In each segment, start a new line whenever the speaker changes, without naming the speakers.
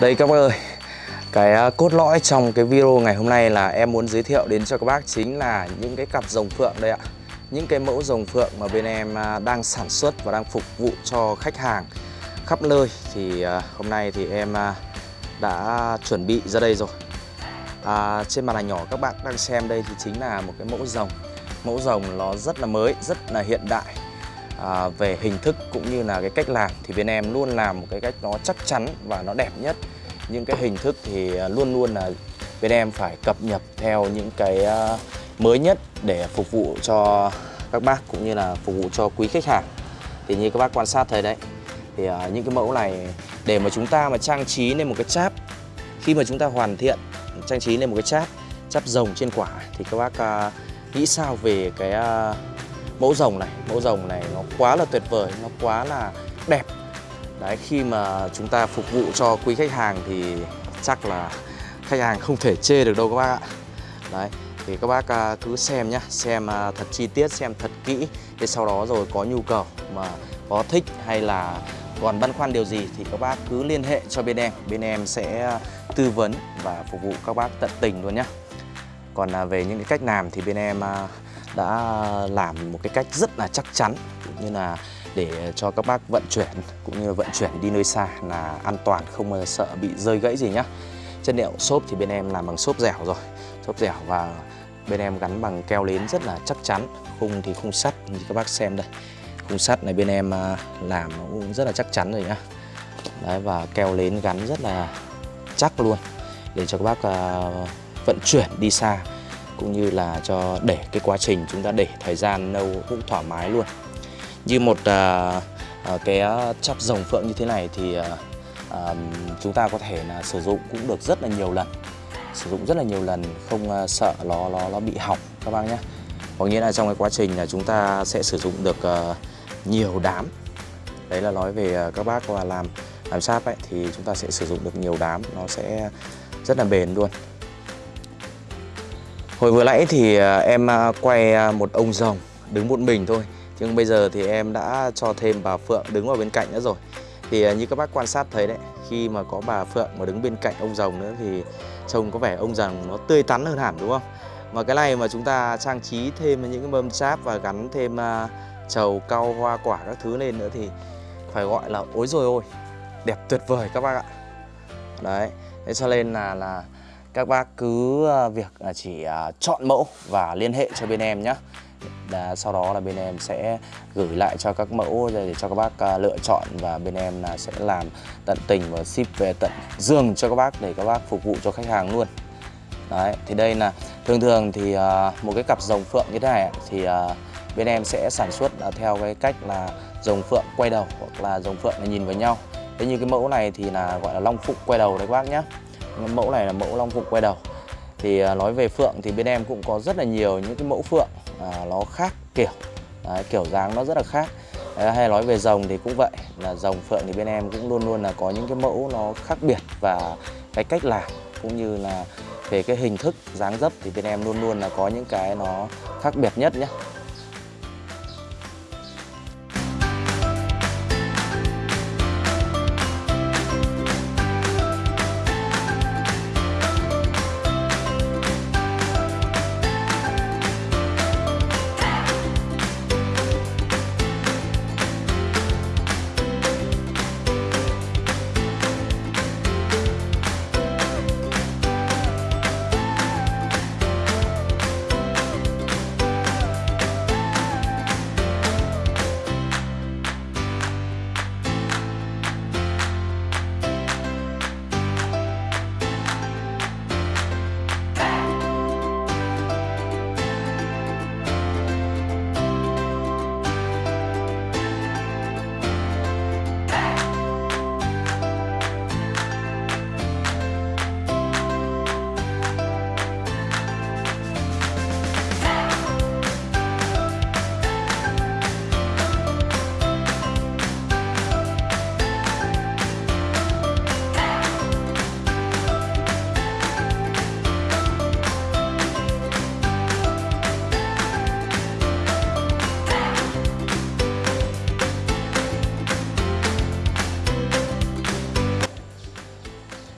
Đây các bác ơi, cái à, cốt lõi trong cái video ngày hôm nay là em muốn giới thiệu đến cho các bác chính là những cái cặp rồng phượng đây ạ. Những cái mẫu rồng phượng mà bên em à, đang sản xuất và đang phục vụ cho khách hàng khắp nơi. Thì à, hôm nay thì em đã chuẩn bị ra đây rồi. À, Trên màn ảnh nhỏ các bạn đang xem đây thì chính là một cái mẫu rồng. Mẫu rồng nó rất là mới, rất là hiện đại à, về hình thức cũng như là cái cách làm thì bên em luôn làm một cái cách nó chắc chắn và nó đẹp nhất. Những cái hình thức thì à, luôn luôn là bên em phải cập nhật theo những cái à, mới nhất để phục vụ cho các bác cũng như là phục vụ cho quý khách hàng. Thì như các bác quan sát thấy đấy thì uh, những cái mẫu này để mà chúng ta mà trang trí lên một cái cháp khi mà chúng ta hoàn thiện trang trí lên một cái cháp cháp rồng trên quả thì các bác uh, nghĩ sao về cái uh, mẫu rồng này, mẫu rồng này nó quá là tuyệt vời, nó quá là đẹp. Đấy, khi mà chúng ta phục vụ cho quý khách hàng thì chắc là khách hàng không thể chê được đâu các bác ạ. Đấy, thì các bác à, cứ xem nhá, xem à, thật chi tiết, xem thật kỹ. Để sau đó rồi có nhu cầu mà có thích hay là còn băn khoăn điều gì thì các bác cứ liên hệ cho bên em. Bên em sẽ à, tư vấn và phục vụ các bác tận tình luôn nhé còn à, về những cái cách làm thì bên em à, đã làm một cái cách rất là chắc chắn, cũng như là để cho các bác vận chuyển cũng như vận chuyển đi nơi xa là an toàn, không sợ bị rơi gãy gì nhá. Chất liệu xốp thì bên em làm bằng xốp dẻo rồi, xốp dẻo và bên em gắn bằng keo lến rất là chắc chắn, khung thì khung sắt, như các bác xem đây. Khung sắt này bên em à, làm nó cũng rất là chắc chắn rồi nhá. Đấy, và keo lến gắn rất là chắc luôn, để cho các bác vận chuyển đi xa cũng như là cho để cái quá trình chúng ta để thời gian lâu cũng thoải mái luôn. Như một à, à, cái chắp rồng phượng như thế này thì à, à, chúng ta có thể là sử dụng cũng được rất là nhiều lần sử dụng rất là nhiều lần không à, sợ nó nó nó bị hỏng các bác nhé. Có nghĩa là trong cái quá trình là chúng ta sẽ sử dụng được à, nhiều đám. Đấy là nói về à, các bác và làm làm sáp ấy thì chúng ta sẽ sử dụng được nhiều đám nó sẽ rất là bền luôn. Hồi vừa nãy thì à, em à, quay à, một ông rồng đứng một mình thôi. Nhưng bây giờ thì em đã cho thêm bà Phượng đứng vào bên cạnh nữa rồi. Thì như các bác quan sát thấy đấy Khi mà có bà Phượng mà đứng bên cạnh ông rồng nữa thì trông có vẻ ông rồng nó tươi tắn hơn hẳn đúng không? Mà cái này mà chúng ta trang trí thêm những cái mâm sáp và gắn thêm trầu cau hoa quả các thứ lên nữa thì phải gọi là ối rồi ôi Đẹp tuyệt vời các bác ạ. Đấy, thế cho nên là là các bác cứ ờ, việc ờ, chỉ ờ, chọn mẫu và liên hệ cho bên em nhé Đã, sau đó là bên em sẽ gửi lại cho các mẫu để cho các bác lựa chọn và bên em là sẽ làm tận tình và ship về tận giường cho các bác để các bác phục vụ cho khách hàng luôn. Đấy, thì đây là thường thường thì một cái cặp rồng phượng như thế này thì bên em sẽ sản xuất theo cái cách là rồng phượng quay đầu hoặc là rồng phượng là nhìn vào nhau. Thế như cái mẫu này thì là gọi là long phụng quay đầu đấy các bác nhé mẫu này là mẫu long phụng quay đầu. Thì à, nói về phượng thì bên em cũng có rất là nhiều những cái mẫu phượng à, nó khác kiểu Đấy, kiểu dáng nó rất là khác. Đấy, hay nói về rồng thì cũng vậy là rồng phượng thì bên em cũng luôn luôn là có những cái mẫu nó khác biệt và cái cách làm cũng như là về cái hình thức dáng dấp thì bên em luôn luôn là có những cái nó khác biệt nhất nhé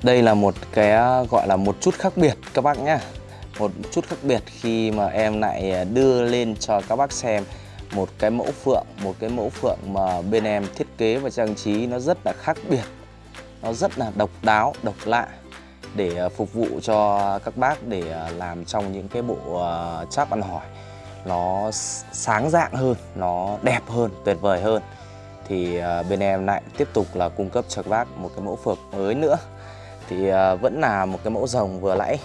Đây là một cái à, gọi là một chút khác biệt các bác nhé Một chút khác biệt khi mà em lại đưa lên cho các bác xem một cái mẫu phượng một cái mẫu phượng mà bên em thiết kế và trang trí nó rất là khác biệt. Nó rất là độc đáo độc lạ để à, phục vụ cho các bác để à, làm trong những cái bộ à, cháp ăn hỏi. Nó sáng dạng hơn nó đẹp hơn tuyệt vời hơn. Thì bên em lại tiếp tục là cung cấp cho các bác một cái mẫu phượng mới nữa thì à, vẫn là một cái mẫu rồng vừa nãy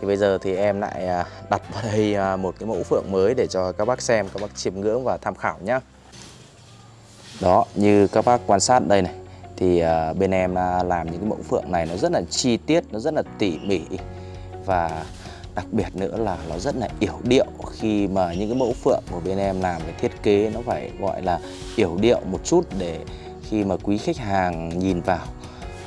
thì bây giờ thì em lại à, đặt vào đây à, một cái mẫu phượng mới để cho các bác xem, các bác chiêm ngưỡng và tham khảo nhé đó, như các bác quan sát đây này, thì bên em làm những cái mẫu phượng này nó rất là chi tiết, nó rất là tỉ mỉ. Và đặc biệt nữa là nó rất là yểu điệu. Khi mà những cái mẫu phượng của bên em làm cái thiết kế nó phải gọi là yểu điệu một chút để khi mà quý khách hàng nhìn vào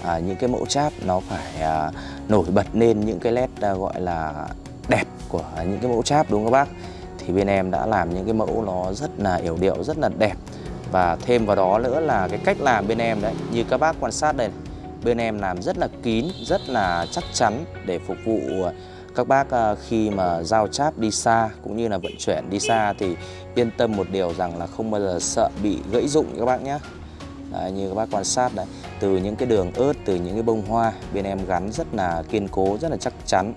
à, những cái mẫu cháp nó phải à, nổi bật lên những cái nét à, gọi là đẹp của những cái mẫu cháp đúng không các bác? Thì bên em đã làm những cái mẫu nó rất là yểu điệu rất là đẹp. Và thêm vào đó nữa là cái cách làm bên em đấy Như các bác quan sát đây Bên em làm rất là kín, rất là chắc chắn Để phục vụ à, các bác à, khi mà giao cháp đi xa Cũng như là vận chuyển đi xa Thì yên tâm một điều rằng là không bao giờ sợ bị gãy dụng các bác nhé Đấy, như các bác quan sát đấy từ những cái đường ớt từ những cái bông hoa bên em gắn rất là kiên cố rất là chắc chắn.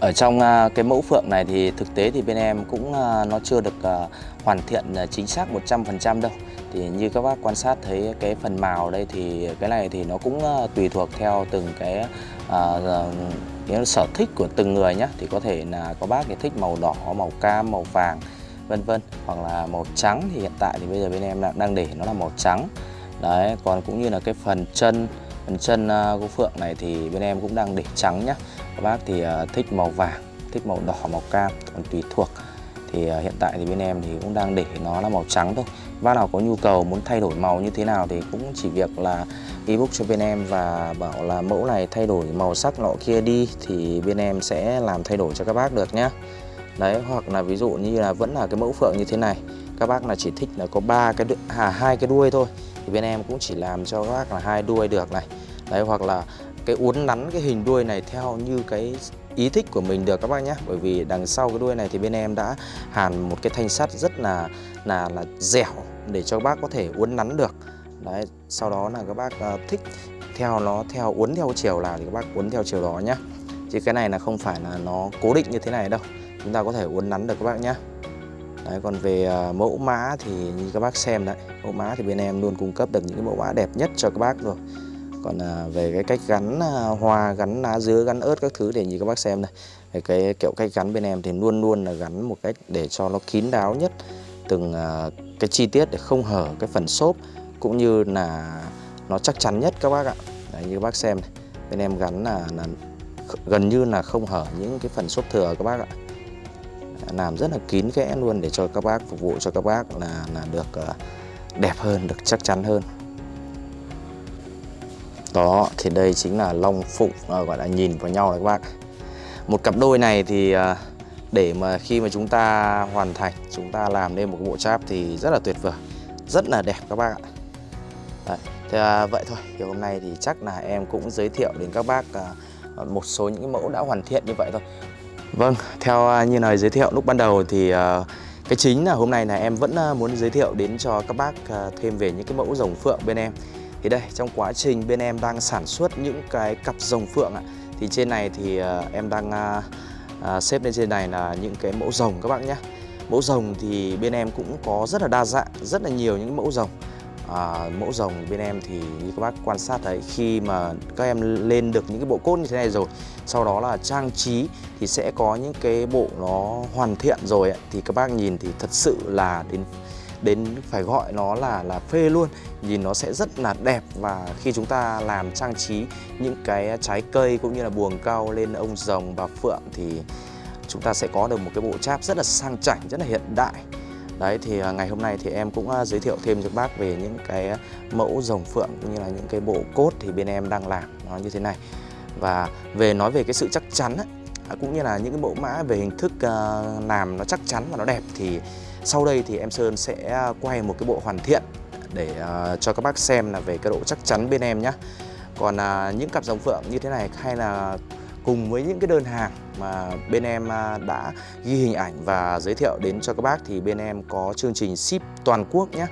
Ở trong à, cái mẫu phượng này thì thực tế thì bên em cũng à, nó chưa được à, hoàn thiện chính xác 100% đâu. Thì như các bác quan sát thấy cái phần màu đây thì cái này thì nó cũng tùy thuộc theo từng cái, cái sở thích của từng người nhé thì có thể là có bác thì thích màu đỏ màu cam màu vàng vân vân, hoặc là màu trắng thì hiện tại thì bây giờ bên em đang để nó là màu trắng. Đấy, còn cũng như là cái phần chân phần chân à, của phượng này thì bên em cũng đang để trắng nhá. Các bác thì à, thích màu vàng, thích màu đỏ, màu cam, còn tùy thuộc. Thì à, hiện tại thì bên em thì cũng đang để nó là màu trắng thôi. Bác nào có nhu cầu muốn thay đổi màu như thế nào thì cũng chỉ việc là ebook cho bên em và bảo là mẫu này thay đổi màu sắc nọ kia đi thì bên em sẽ làm thay đổi cho các bác được nhé đấy hoặc là ví dụ như là vẫn là cái mẫu phượng như thế này. Các bác là chỉ thích là có ba cái à hai cái đuôi thôi. Thì bên em cũng chỉ làm cho các bác là hai đuôi được này. Đấy hoặc là cái uốn nắn cái hình đuôi này theo như cái ý thích của mình được các bác nhé bởi vì đằng sau cái đuôi này thì bên em đã hàn một cái thanh sắt rất là là là dẻo để cho các bác có thể uốn nắn được. Đấy sau đó là các bác uh, thích theo nó theo uốn theo chiều nào thì các bác uốn theo chiều đó nhé chứ cái này là không phải là nó cố định như thế này đâu chúng ta có thể uốn nắn được các bác nhé Đấy, còn về à, mẫu mã thì như các bác xem đấy mẫu mã thì bên em luôn cung cấp được những cái mẫu mã đẹp nhất cho các bác rồi còn à, về cái cách gắn à, hoa gắn lá dứa gắn ớt các thứ để như các bác xem này. cái kiểu cách gắn bên em thì luôn luôn là gắn một cách để cho nó kín đáo nhất từng à, cái chi tiết để không hở cái phần xốp cũng như là nó chắc chắn nhất các bác ạ Đấy, như các bác xem này. bên em gắn là, là gần như là không hở những cái phần xốp thừa các bác ạ làm rất là kín kẽ luôn để cho các bác phục vụ cho các bác là là được ờ, đẹp hơn được chắc chắn hơn. Đó thì đây chính là long phụng à, gọi là nhìn vào nhau này các bác. Một cặp đôi này thì à, để mà khi mà chúng ta hoàn thành chúng ta làm nên một bộ cháp thì rất là tuyệt vời rất là đẹp các bác ạ. Đấy, thì à, vậy thôi thì hôm nay thì chắc là em cũng giới thiệu đến các bác à, một số những cái mẫu đã hoàn thiện như vậy thôi vâng theo à, như lời giới thiệu lúc ban đầu thì à, cái chính là hôm nay là em vẫn à, muốn giới thiệu đến cho các bác thêm về những cái mẫu rồng phượng bên em. Thì đây trong quá trình bên em đang sản xuất những cái cặp rồng phượng ạ Thì trên này thì em đang xếp lên trên này là những cái mẫu rồng các bạn nhé. Mẫu rồng thì bên em cũng có rất là đa dạng, rất là nhiều những mẫu rồng à, Mẫu rồng bên em thì như các bác quan sát thấy khi mà các em lên được những cái bộ cốt như thế này rồi Sau đó là trang trí thì sẽ có những cái bộ nó hoàn thiện rồi ấy, Thì các bác nhìn thì thật sự là đến đến phải gọi nó là là phê luôn. Nhìn nó sẽ rất là đẹp và khi chúng ta làm trang trí những cái trái cây cũng như là buồng cao lên ông rồng bà phượng thì chúng ta sẽ có được một cái bộ cháp rất là sang chảnh rất là hiện đại. Đấy thì à, ngày hôm nay thì em cũng à, giới thiệu thêm cho các bác về những cái mẫu rồng phượng cũng như là những cái bộ cốt thì bên em đang làm nó như thế này. Và về nói về cái sự chắc chắn ấy, à, cũng như là những cái mẫu mã về hình thức làm nó chắc chắn và nó đẹp thì sau đây thì em Sơn sẽ quay một cái bộ hoàn thiện để cho các bác xem là về cái độ chắc chắn bên em nhé còn những cặp dòng phượng như thế này hay là cùng với những cái đơn hàng mà bên em à, đã ghi hình ảnh và giới thiệu đến cho các bác thì bên em có chương trình ship toàn quốc nhé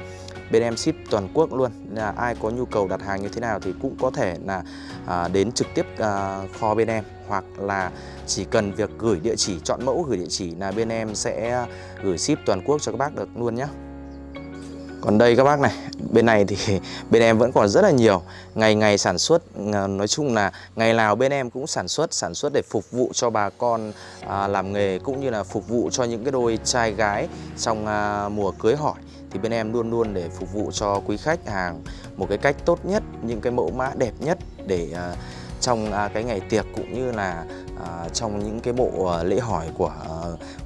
bên em ship toàn quốc luôn là ai có nhu cầu đặt hàng như thế nào thì cũng có thể là à, đến trực tiếp à, kho bên em. Hoặc là chỉ cần việc gửi địa chỉ chọn mẫu gửi địa chỉ là bên em sẽ gửi ship toàn quốc cho các bác được luôn nhé còn đây các bác này bên này thì bên em vẫn còn rất là nhiều. Ngày ngày sản xuất nói chung là ngày nào bên em cũng sản xuất sản xuất để phục vụ cho bà con à, làm nghề cũng như là phục vụ cho những cái đôi trai gái trong à, mùa cưới hỏi. Thì bên em luôn luôn để phục vụ cho quý khách hàng một cái cách tốt nhất những cái mẫu mã đẹp nhất để à, trong à, cái ngày tiệc cũng như là à, trong những cái bộ à, lễ hỏi của à,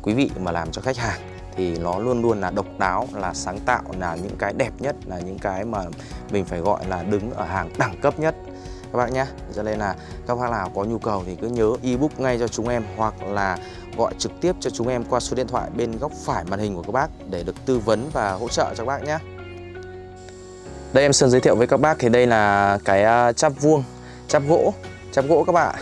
quý vị mà làm cho khách hàng thì nó luôn luôn là độc đáo, là sáng tạo, là những cái đẹp nhất, là những cái mà mình phải gọi là đứng ở hàng đẳng cấp nhất. Các bác nhé cho nên là các bác nào có nhu cầu thì cứ nhớ ebook ngay cho chúng em, hoặc là gọi trực tiếp cho chúng em qua số điện thoại bên góc phải màn hình của các bác để được tư vấn và hỗ trợ cho các bác nhé đây em Sơn giới thiệu với các bác thì đây là cái à, cháp chắp vuông chắp gỗ chắp gỗ các bạn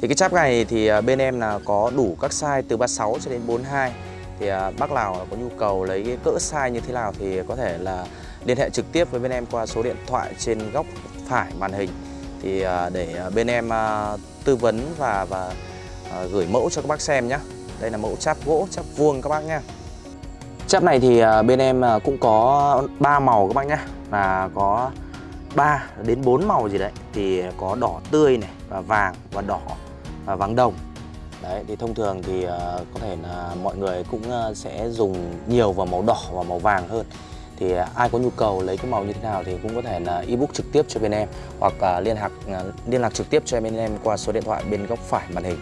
thì cái chắp này thì à, bên em là có đủ các size từ 36 cho đến 42 thì à, bác nào có nhu cầu lấy cái cỡ size như thế nào thì có thể là liên hệ trực tiếp với bên em qua số điện thoại trên góc phải màn hình. Thì à, để à, bên em à, tư vấn và và gửi mẫu cho các bác xem nhé đây là mẫu chắp gỗ chắp vuông các bác nhé chắp này thì bên em cũng có 3 màu các bác nhé là có 3 đến 4 màu gì đấy. Thì có đỏ tươi này và vàng và đỏ và vàng đồng đấy thì thông thường thì uh, có thể là mọi người cũng uh, sẽ dùng nhiều vào màu đỏ và màu vàng hơn. Thì uh, ai có nhu cầu lấy cái màu như thế nào thì cũng có thể là ebook trực tiếp cho bên em hoặc uh, liên lạc uh, liên lạc trực tiếp cho bên em qua số điện thoại bên góc phải màn hình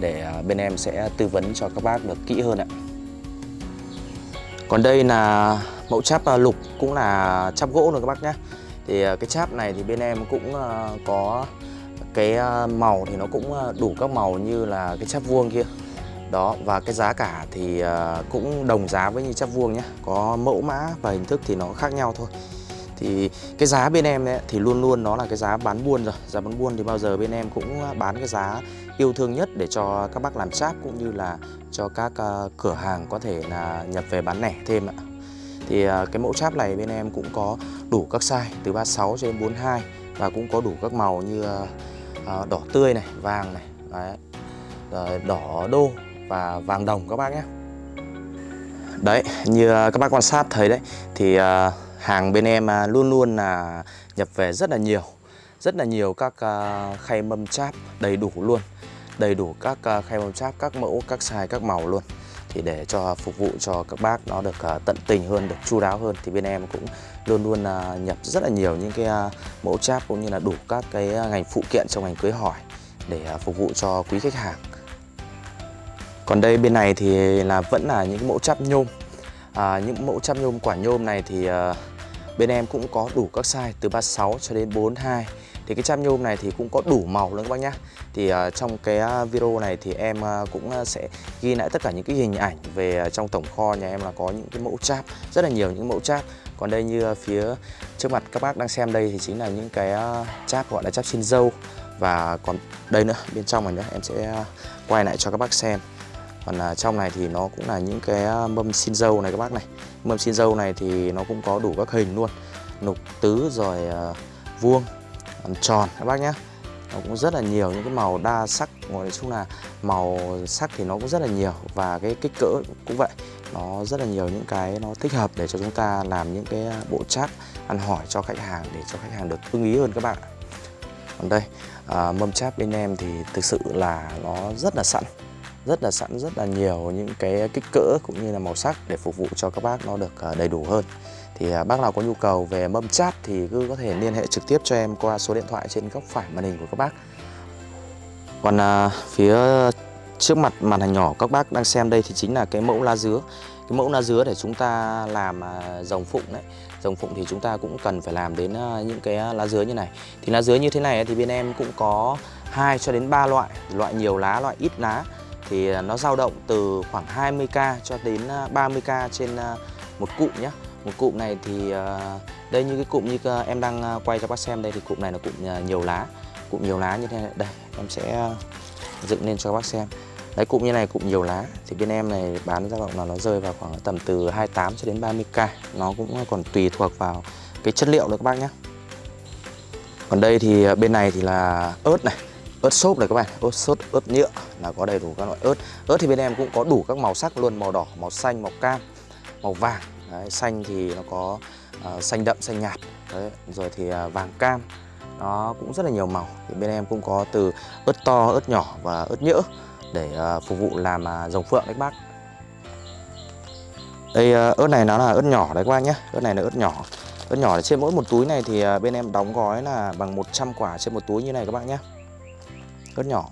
để uh, bên em sẽ tư vấn cho các bác được kỹ hơn ạ. Còn đây là mẫu cháp uh, lục cũng là cháp gỗ rồi các bác nhé thì uh, cái cháp này thì bên em cũng uh, có cái ờ, màu thì nó cũng ờ, đủ các màu như là cái chắp vuông kia. Đó và cái giá cả thì ờ, cũng đồng giá với như chắp vuông nhé có mẫu mã và hình thức thì nó khác nhau thôi. Thì cái giá bên em ấy, thì luôn luôn nó là cái giá bán buôn rồi. Giá bán buôn thì bao giờ bên em cũng bán cái giá yêu thương nhất để cho các bác làm cháp cũng như là cho các cửa hàng có thể là nhập về bán lẻ thêm ạ. Thì cái mẫu cháp này bên em cũng có đủ các size từ 36 cho đến 42 và cũng có đủ các màu như à, đỏ tươi này vàng này đấy. Rồi đỏ đô và vàng đồng các bác nhé. Đấy như ờ, các bác quan sát thấy đấy thì à, hàng bên em luôn luôn là nhập về rất là nhiều. Rất là nhiều các à, khay mâm cháp đầy đủ luôn. Đầy đủ các à, khay mâm cháp các mẫu các size các màu luôn thì để cho phục vụ cho các bác nó được uh, tận tình hơn được chu đáo hơn thì bên em cũng luôn luôn uh, nhập rất là nhiều những cái uh, mẫu cháp cũng như là đủ các cái ngành phụ kiện trong ngành cưới hỏi để phục vụ cho quý khách hàng. Còn đây bên này thì là vẫn là những mẫu cháp nhôm. À, những mẫu cháp nhôm quả nhôm này thì uh, bên em cũng có đủ các size từ 36 cho đến 42 thì cái cham nhôm này thì cũng có đủ màu luôn các bác nhá. Thì uh, trong cái à, video này thì em uh, cũng sẽ ghi lại tất cả những cái hình ảnh về trong tổng kho nhà em là có những cái mẫu chap Rất là nhiều những mẫu chap. Còn đây như phía trước mặt các bác đang xem đây thì chính là những cái chap cháp gọi là cháp xin dâu. Và còn đây nữa, bên trong này nữa em sẽ quay lại cho các bác xem. Còn trong này thì nó cũng là những cái mâm xin dâu này các bác này. Mâm xin dâu này thì nó cũng có đủ các hình luôn. Nục tứ rồi vuông làm tròn các bác nhé. Nó cũng rất là nhiều những cái màu đa sắc nói chung là màu sắc thì nó cũng rất là nhiều và cái kích cỡ cũng vậy. Nó rất là nhiều những cái nó thích hợp để cho chúng ta làm những cái bộ chat ăn hỏi cho khách hàng để cho khách hàng được ưng ý hơn các bạn còn đây à, mâm chat bên em thì thực sự là nó rất là sẵn rất là sẵn rất là nhiều những cái kích cỡ cũng như là màu sắc để phục vụ cho các bác nó được à, đầy đủ hơn thì à, bác nào có nhu cầu về mâm chat thì cứ có thể liên hệ trực tiếp cho em qua số điện thoại trên góc phải màn hình của các bác. Còn à, phía trước mặt màn hình nhỏ các bác đang xem đây thì chính là cái mẫu lá dứa. Cái mẫu lá dứa để chúng ta làm à, dòng rồng phụng đấy. Rồng phụng thì chúng ta cũng cần phải làm đến à, những cái lá dứa như này. Thì lá dứa như thế này thì bên em cũng có 2 cho đến 3 loại loại nhiều lá loại ít lá. Thì nó dao động từ khoảng 20k cho đến 30k trên một cụ nhé một cụm này thì ờ, đây như cái cụm như ờ, em đang ờ, quay cho bác xem đây thì cụm này là cụm nhiều lá, cụm nhiều lá như thế này. Đây, em sẽ dựng lên cho các bác xem. Đấy, cụm như này, cụm nhiều lá thì bên em này bán dao động là nó rơi vào khoảng tầm từ 28 cho đến 30k nó cũng còn tùy thuộc vào cái chất liệu nữa các bác nhé. Còn đây thì bên này thì là ớt này, ớt xốp này các bạn, ớt sốt ớt nhựa là có đầy đủ các loại ớt. Ớt thì bên em cũng có đủ các màu sắc luôn, màu đỏ, màu xanh, màu cam, màu vàng. Đấy, xanh thì nó có uh, xanh đậm xanh nhạt. Đấy, rồi thì uh, vàng cam nó cũng rất là nhiều màu. Thì bên em cũng có từ ớt to ớt nhỏ và ớt nhỡ để uh, phục vụ làm à, uh, rồng phượng đấy các bác. Đây uh, ớt này nó là ớt nhỏ đấy các bác nhé. Ớt này là ớt nhỏ. Ớt nhỏ trên mỗi một túi này thì uh, bên em đóng gói là bằng 100 quả trên một túi như này các bác nhé. Ớt nhỏ.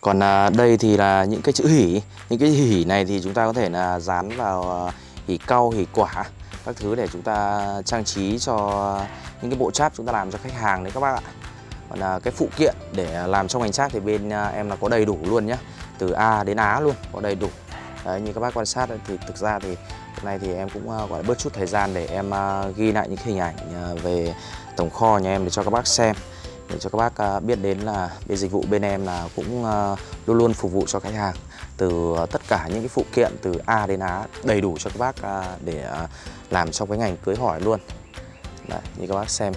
Còn đây thì là những cái chữ hỉ. Những cái hỉ này thì chúng ta có thể là dán vào hỉ cau hỉ quả các thứ để chúng ta trang trí cho những cái bộ cháp chúng ta làm cho khách hàng đấy các bác ạ. Còn là cái phụ kiện để làm trong ngành cháp thì bên à, em là có đầy đủ luôn nhé từ A đến Á luôn có đầy đủ. Đấy, như các bác quan sát thì thực ra thì hôm nay thì em cũng à, gọi bớt chút thời gian để em à, ghi lại những hình ảnh về tổng kho nhà em để cho các bác xem. Để cho các bác biết đến là bên dịch vụ bên em là cũng luôn luôn phục vụ cho khách hàng từ ờ, tất cả những cái phụ kiện từ A đến Á đầy đủ cho các bác à, để à, làm trong cái ngành cưới hỏi luôn. Đấy, như các bác xem.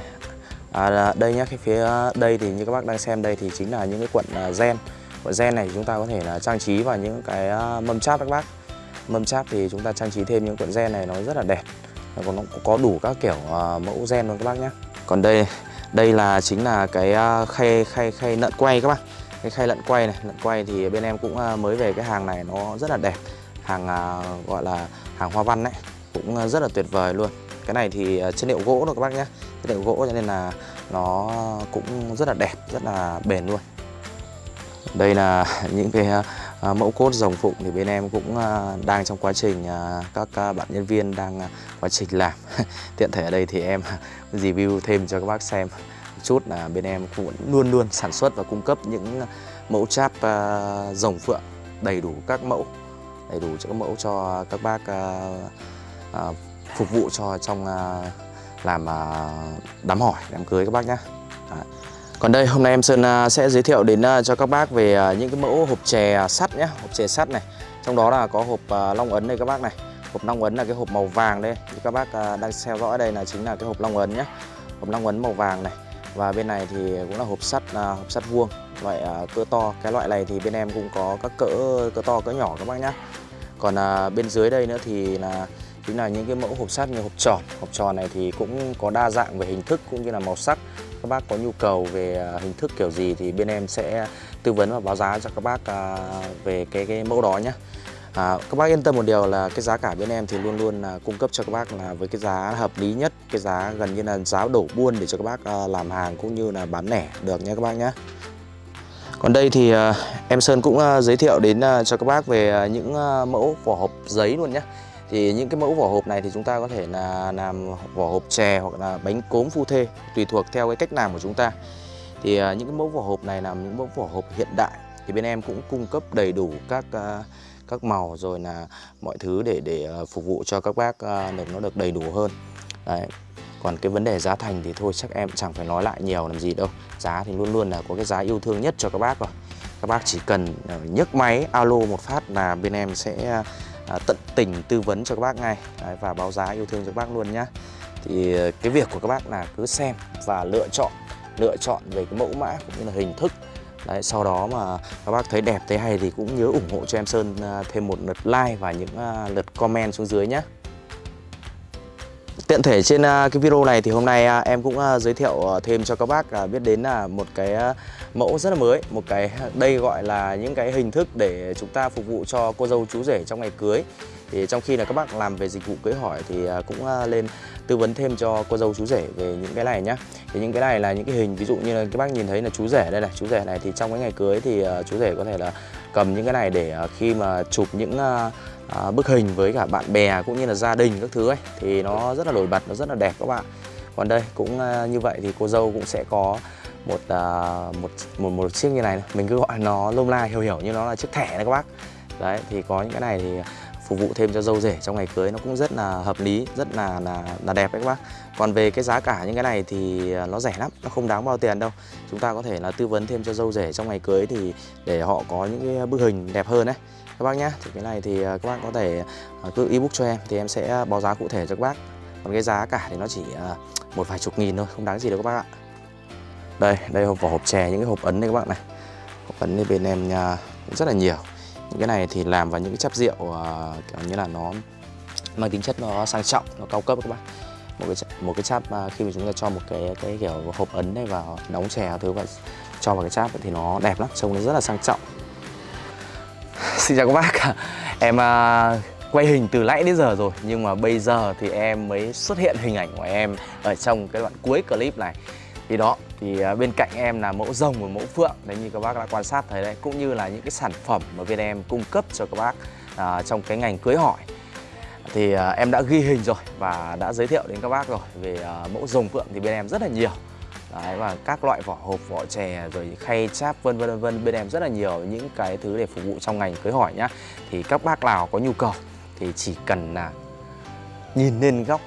À, đây nhé cái phía đây thì như các bác đang xem đây thì chính là những cái cuộn à, gen. Cuộn gen này chúng ta có thể là trang trí vào những cái mâm cháp các bác. Mâm cháp thì chúng ta trang trí thêm những cuộn gen này nó rất là đẹp. Còn nó có đủ các kiểu mẫu gen luôn các bác nhé còn đây đây là chính là cái khay khay khay nợn quay các bác cái khay lợn quay này lợn quay thì bên em cũng à, mới về cái hàng này nó rất là đẹp. Hàng à, gọi là hàng hoa văn đấy cũng à, rất là tuyệt vời luôn. Cái này thì chất liệu gỗ rồi các bác nhé. Chất liệu gỗ cho nên là nó cũng rất là đẹp, rất là bền luôn. Đây là những cái mẫu cốt rồng phụng thì bên em cũng đang trong quá trình các bạn nhân viên đang quá trình làm. Tiện thể ở đây thì em review thêm cho các bác xem một chút là bên em cũng luôn luôn sản xuất và cung cấp những ờ, mẫu cháp ờ, uh, rồng phượng đầy đủ các mẫu đầy đủ cho các mẫu cho các bác uh, uh, phục vụ cho trong uh, làm uh, đám hỏi đám cưới các bác nhé còn đây hôm nay em Sơn uh, sẽ giới thiệu đến uh, cho các bác về uh, những cái mẫu hộp chè sắt nhé hộp chè sắt này. Trong đó là có hộp long ấn đây các bác này. Hộp long ấn là cái hộp màu vàng đây. Các bác đang theo dõi đây là chính là cái hộp long ấn nhé hộp long ấn màu vàng này và bên này thì cũng là hộp sắt à, hộp sắt vuông. Loại à, cỡ to. Cái loại này thì bên em cũng có các cỡ cỡ to cỡ nhỏ các bác nhé còn à, bên dưới đây nữa thì là chính là những cái mẫu hộp sắt như hộp tròn. Hộp tròn này thì cũng có đa dạng về hình thức cũng như là màu sắc. Các bác có nhu cầu về à, hình thức kiểu gì thì bên em sẽ tư vấn và báo giá cho các bác à, về cái cái mẫu đó nhé À, các bác yên tâm một điều là cái giá cả bên em thì luôn luôn là cung cấp cho các bác là với cái giá hợp lý nhất cái giá gần như là giá đổ buôn để cho các bác à, làm hàng cũng như là bán lẻ được nhé các bác nhé. Còn đây thì à, em Sơn cũng à, giới thiệu đến cho các bác về những mẫu vỏ hộp giấy luôn nhé. Thì những cái mẫu vỏ hộp này thì chúng ta có thể là làm vỏ hộp chè hoặc là bánh cốm phu thê tùy thuộc theo cái cách làm của chúng ta. Thì những cái mẫu vỏ hộp này là những mẫu vỏ hộp hiện đại thì bên em cũng cung cấp đầy đủ các uh, các màu rồi là mọi thứ để để ờ, phục vụ cho các bác ờ, được nó được đầy đủ hơn. Đấy. còn cái vấn đề giá thành thì thôi chắc em chẳng phải nói lại nhiều làm gì đâu. Giá thì luôn luôn là có cái giá yêu thương nhất cho các bác rồi. Các bác chỉ cần ờ, nhấc máy alo một phát là bên em sẽ tận tình tư vấn cho các bác ngay. Đấy, và báo giá yêu thương cho các bác luôn nhá. Thì cái việc của các bác là cứ xem và lựa chọn lựa chọn về cái mẫu mã cũng như là hình thức Đấy, sau đó mà các bác thấy đẹp thấy hay thì cũng nhớ ủng hộ cho em Sơn à, thêm một lượt like và những à, lượt comment xuống dưới nhé Tiện thể trên à, cái video này thì hôm nay em cũng giới thiệu thêm cho các bác biết đến là một cái mẫu rất là mới Một cái đây gọi là những cái hình thức để chúng ta phục vụ cho cô dâu chú rể trong ngày cưới thì trong khi là các bác làm về dịch vụ cưới hỏi thì à, cũng à, lên tư vấn thêm cho cô dâu chú rể về những cái này nhá. Thì những cái này là những cái hình ví dụ như là các bác nhìn thấy là chú rể đây này chú rể này thì trong cái ngày cưới thì à, chú rể có thể là cầm những cái này để khi mà chụp những bức hình với cả bạn bè cũng như là gia đình các thứ ấy thì nó rất là nổi bật nó rất là đẹp các bạn. Còn đây cũng như vậy thì cô dâu cũng sẽ có một một một một chiếc như này, mình cứ gọi nó lông la hiểu hiểu như nó là chiếc thẻ này các bác. Đấy thì có những cái này thì phục vụ thêm cho dâu rể trong ngày cưới nó cũng rất là hợp lý rất là là, là đẹp đấy các bác. Còn về cái giá cả những cái này thì à, nó rẻ lắm nó không đáng bao tiền đâu. Chúng ta có thể là tư vấn thêm cho dâu rể trong ngày cưới thì để họ có những cái bức hình đẹp hơn đấy các bác nhé thì cái này thì à, các bác có thể à, cứ ebook cho em thì em sẽ báo giá cụ thể cho các bác. Còn cái giá cả thì nó chỉ một vài chục nghìn thôi không đáng gì đâu các bác ạ. Đây đây hộp vỏ hộp chè những cái hộp ấn đây các bạn này. Hộp ấn bên em cũng rất là nhiều những cái này thì làm vào những cái chắp rượu uh, kiểu như là nó mang tính chất nó sang trọng nó cao cấp các bạn. Một cái một cái cháp ờ, khi mà chúng ta cho một cái cái kiểu hộp ấn này vào nóng chè thứ và cho vào cái cháp thì nó đẹp lắm trông nó rất là sang trọng. Xin chào các bác em uh, quay hình từ nãy đến giờ rồi nhưng mà bây giờ thì em mới xuất hiện hình ảnh của em ở trong cái đoạn cuối clip này. Thì đó thì à, bên cạnh em là mẫu rồng và mẫu phượng đấy như các bác đã quan sát thấy đấy cũng như là những cái sản phẩm mà bên em cung cấp cho các bác à, trong cái ngành cưới hỏi. Thì à, em đã ghi hình rồi và đã giới thiệu đến các bác rồi về à, mẫu rồng phượng thì bên em rất là nhiều. Đấy, và các loại vỏ hộp vỏ chè rồi khay cháp vân vân vân vân bên em rất là nhiều những cái thứ để phục vụ trong ngành cưới hỏi nhá. Thì các bác nào có nhu cầu thì chỉ cần là nhìn lên góc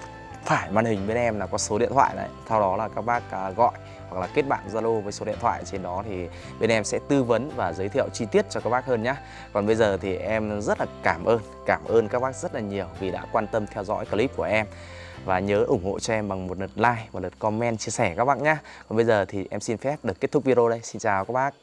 phải màn hình bên em là có số điện thoại đấy sau đó là các bác à, gọi hoặc là kết bạn Zalo với số điện thoại trên đó thì bên em sẽ tư vấn và giới thiệu chi tiết cho các bác hơn nhé còn bây giờ thì em rất là cảm ơn cảm ơn các bác rất là nhiều vì đã quan tâm theo dõi clip của em. Và nhớ ủng hộ cho em bằng một lượt like một lượt comment chia sẻ các bác nhé còn bây giờ thì em xin phép được kết thúc video đây. Xin chào các bác.